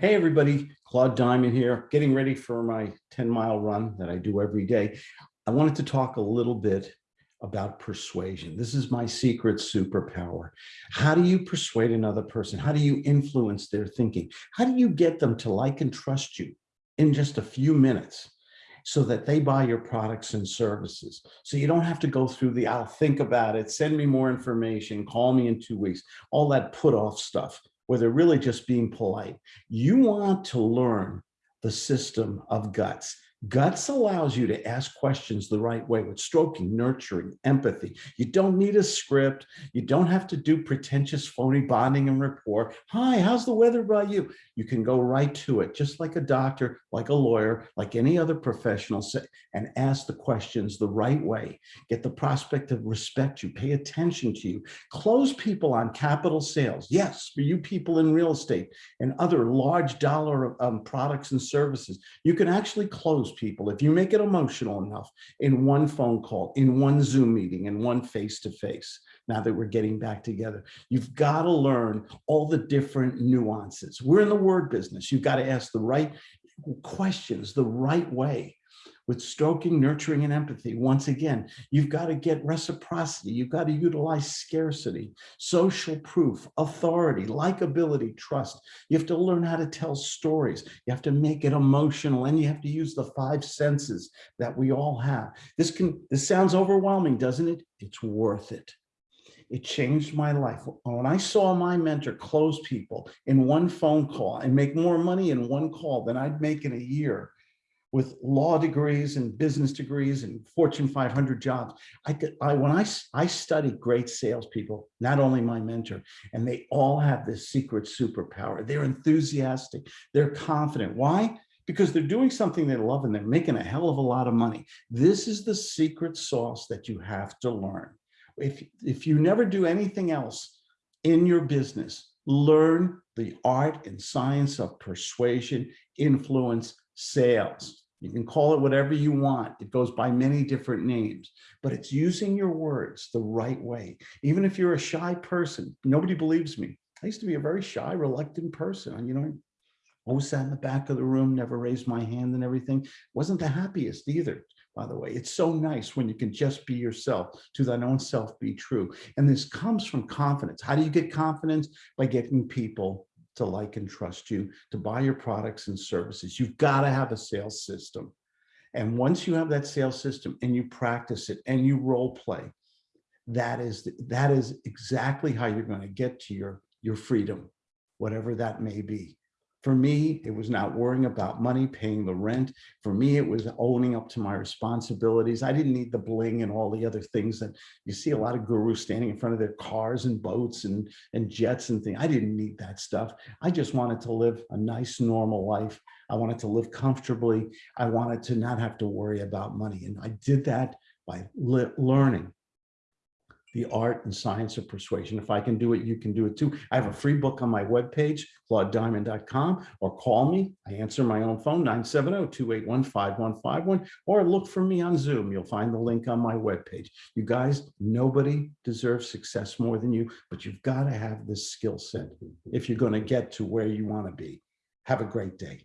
Hey, everybody, Claude Diamond here, getting ready for my 10 mile run that I do every day. I wanted to talk a little bit about persuasion. This is my secret superpower. How do you persuade another person? How do you influence their thinking? How do you get them to like and trust you in just a few minutes so that they buy your products and services? So you don't have to go through the, I'll think about it, send me more information, call me in two weeks, all that put off stuff where they're really just being polite. You want to learn the system of guts. Guts allows you to ask questions the right way with stroking, nurturing, empathy. You don't need a script. You don't have to do pretentious phony bonding and rapport. Hi, how's the weather by you? You can go right to it, just like a doctor, like a lawyer, like any other professional, and ask the questions the right way. Get the prospect to respect you, pay attention to you. Close people on capital sales. Yes, for you people in real estate and other large dollar um, products and services, you can actually close people, if you make it emotional enough in one phone call, in one Zoom meeting, in one face-to-face, -face, now that we're getting back together, you've got to learn all the different nuances. We're in the word business. You've got to ask the right questions the right way with stroking, nurturing, and empathy. Once again, you've got to get reciprocity. You've got to utilize scarcity, social proof, authority, likability, trust. You have to learn how to tell stories. You have to make it emotional and you have to use the five senses that we all have. This can, this sounds overwhelming, doesn't it? It's worth it. It changed my life. When I saw my mentor close people in one phone call and make more money in one call than I'd make in a year, with law degrees and business degrees and Fortune 500 jobs. I could, I, when I, I studied great salespeople, not only my mentor, and they all have this secret superpower. They're enthusiastic, they're confident. Why? Because they're doing something they love and they're making a hell of a lot of money. This is the secret sauce that you have to learn. If, if you never do anything else in your business, learn the art and science of persuasion, influence, sales. You can call it whatever you want. It goes by many different names, but it's using your words the right way. Even if you're a shy person, nobody believes me. I used to be a very shy, reluctant person. You know, always sat in the back of the room, never raised my hand and everything. Wasn't the happiest either, by the way. It's so nice when you can just be yourself, to thine own self be true. And this comes from confidence. How do you get confidence? By getting people to like and trust you, to buy your products and services. You've got to have a sales system. And once you have that sales system and you practice it and you role play, that is, that is exactly how you're going to get to your, your freedom, whatever that may be. For me, it was not worrying about money, paying the rent. For me, it was owning up to my responsibilities. I didn't need the bling and all the other things that you see a lot of gurus standing in front of their cars and boats and, and jets and things. I didn't need that stuff. I just wanted to live a nice, normal life. I wanted to live comfortably. I wanted to not have to worry about money. And I did that by learning the art and science of persuasion. If I can do it, you can do it too. I have a free book on my webpage, claudediamond.com, or call me. I answer my own phone, 970-281-5151, or look for me on Zoom. You'll find the link on my webpage. You guys, nobody deserves success more than you, but you've got to have this skill set if you're going to get to where you want to be. Have a great day.